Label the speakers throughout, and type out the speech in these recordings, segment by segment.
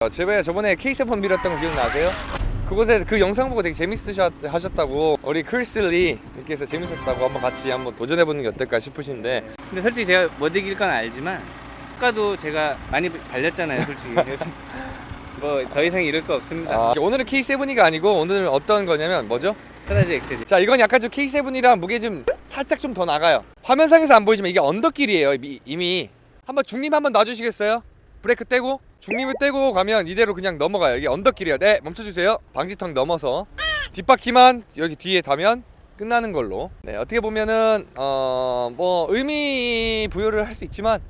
Speaker 1: 어, 제가 저번에 K7 밀었던 거 기억나세요? 그곳에 그 영상 보고 되게 재밌으셨다고 우리 크리슬리 님께서 재밌었다고 한번 같이 한번 도전해보는 게 어떨까 싶으신데.
Speaker 2: 근데 솔직히 제가 못 이길 건 알지만 효과도 제가 많이 발렸잖아요 솔직히. 뭐 더 이상 이럴 거 없습니다.
Speaker 1: 아, 오늘은 K7이가 아니고 오늘은 어떤 거냐면 뭐죠?
Speaker 2: 테라지 엑셀이
Speaker 1: 자 이건 약간 좀 K7이랑 무게 좀 살짝 좀 더 나가요. 화면상에서 안 보이지만 이게 언덕길이에요 이미. 한번 중립 한번 놔주시겠어요? 브레이크 떼고 중립을 떼고 가면 이대로 그냥 넘어가요. 이게 언덕길이에요. 네 멈춰주세요. 방지턱 넘어서. 뒷바퀴만 여기 뒤에 다면 끝나는 걸로. 네 어떻게 보면은 어 뭐 의미 부여를 할 수 있지만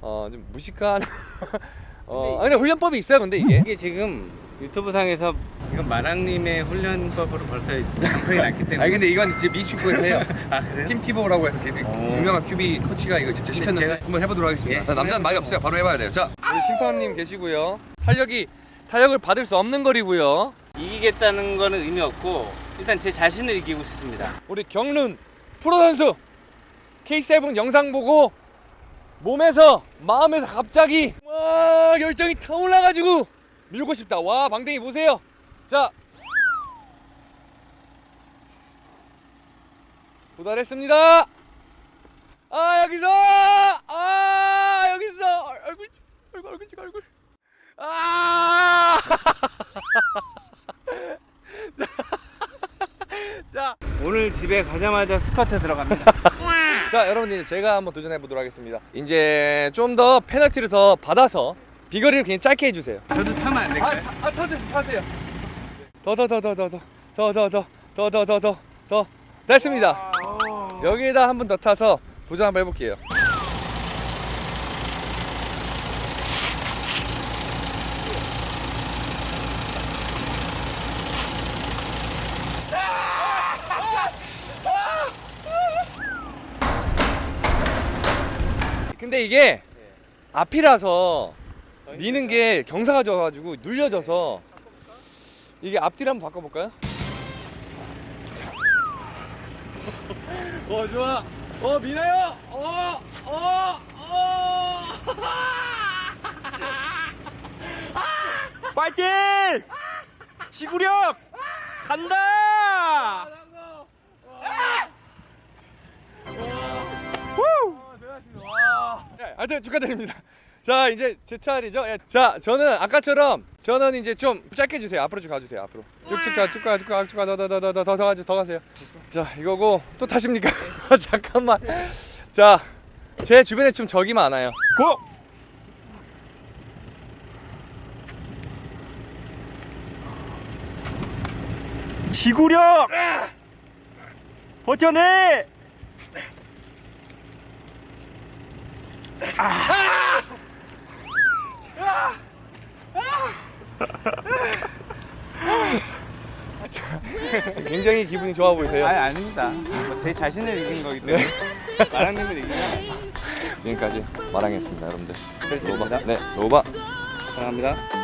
Speaker 1: 어 좀 무식한 어 아, 근데 훈련법이 있어요 근데 이게?
Speaker 2: 이게 지금 유튜브 상에서 이건 마랑님의 훈련법으로 벌써 방송이 났기 때문에
Speaker 1: 아니 근데 이건 지금 미축구에서 해요
Speaker 2: 아 그래요?
Speaker 1: 팀 티보라고 해서
Speaker 2: 오.
Speaker 1: 유명한 큐비 코치가 이거 직접 시켰는데
Speaker 2: 제가-
Speaker 1: 한번 해보도록 하겠습니다.
Speaker 2: 예.
Speaker 1: 자, 남자는 말이 없어요. 바로 해봐야 돼요. 자, 우리 심판님 계시고요. 탄력이 탄력을 받을 수 없는 거리고요.
Speaker 2: 이기겠다는 거는 의미 없고 일단 제 자신을 이기고 싶습니다
Speaker 1: 우리 경륜 프로 선수 K7 영상 보고 몸에서 마음에서 갑자기 와 열정이 타올라가지고 밀고 싶다. 와 방댕이 보세요. 자. 도달했습니다. 아 여기서 아 여기서 얼- 얼굴 찍- 얼굴 얼굴 찍 얼굴 아 자,
Speaker 2: 오늘 집에 가자마자 스쿼트 들어갑니다
Speaker 1: 자 여러분 이제 제가 한번 도전해 보도록 하겠습니다. 이제 좀 더 페널티를 더 받아서 비거리를 그냥 짧게 해주세요.
Speaker 2: 저도 타면 안 될까요?
Speaker 1: 아, 타세요, 타세요. 더, 더, 더, 더, 더, 더, 더, 더, 더, 더, 더, 더, 더, 더. 됐습니다. 여기에다 한 번 더 타서 도전 한번 해볼게요. 근데 이게 앞이라서 미는 게 경사가 져가지고 눌려져서 이게 앞뒤를 한번 바꿔볼까요? 어 좋아 어 미나요 어어 어
Speaker 3: 파이팅! 지구력! 간다!
Speaker 1: 네, 하여튼 축하드립니다. 자 이제 제 차례죠. 예, 자 저는 아까처럼 저는 이제 좀 짧게 해주세요. 앞으로 쭉 가주세요. 앞으로 쭉쭉 가, 쭉 가, 쭉 가, 쭉 가, 더 더 더 더 더 더 가죠, 더 가세요. 자 이거고 또 타십니까? 잠깐만. 자 제 주변에 좀 적이 많아요.
Speaker 3: 고! 지구력! 버텨내!
Speaker 1: 굉장히 기분이 좋아 보이세요.
Speaker 2: 아니 아닙니다 뭐제 자신을 이긴 거기 때문에 마랑님을 이기면
Speaker 1: 지금까지 마랑이었습니다, 여러분들. 로바. 네, 로바.
Speaker 2: 사랑합니다